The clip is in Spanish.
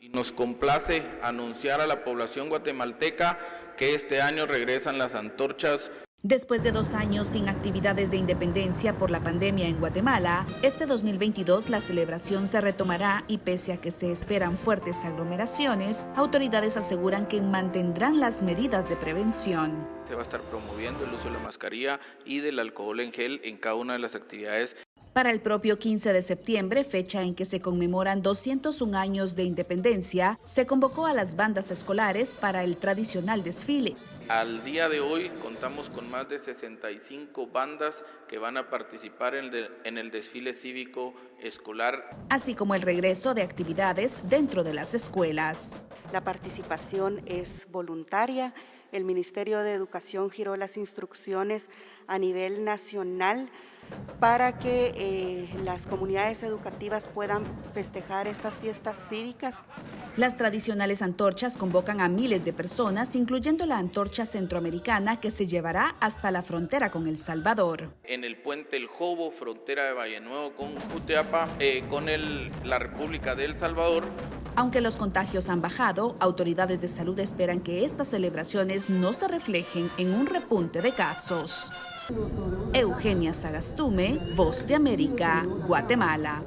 Nos complace anunciar a la población guatemalteca que este año regresan las antorchas Después de dos años sin actividades de independencia por la pandemia en Guatemala, este 2022 la celebración se retomará y pese a que se esperan fuertes aglomeraciones, autoridades aseguran que mantendrán las medidas de prevención. Se va a estar promoviendo el uso de la mascarilla y del alcohol en gel en cada una de las actividades para el propio 15 de septiembre, fecha en que se conmemoran 201 años de independencia, se convocó a las bandas escolares para el tradicional desfile. Al día de hoy contamos con más de 65 bandas que van a participar en el, en el desfile cívico escolar. Así como el regreso de actividades dentro de las escuelas. La participación es voluntaria. El Ministerio de Educación giró las instrucciones a nivel nacional para que eh, las comunidades educativas puedan festejar estas fiestas cívicas. Las tradicionales antorchas convocan a miles de personas, incluyendo la antorcha centroamericana que se llevará hasta la frontera con El Salvador. En el puente El Jobo, frontera de Valle Nuevo con Juteapa, eh, con el, la República de El Salvador, aunque los contagios han bajado, autoridades de salud esperan que estas celebraciones no se reflejen en un repunte de casos. Eugenia Sagastume, Voz de América, Guatemala.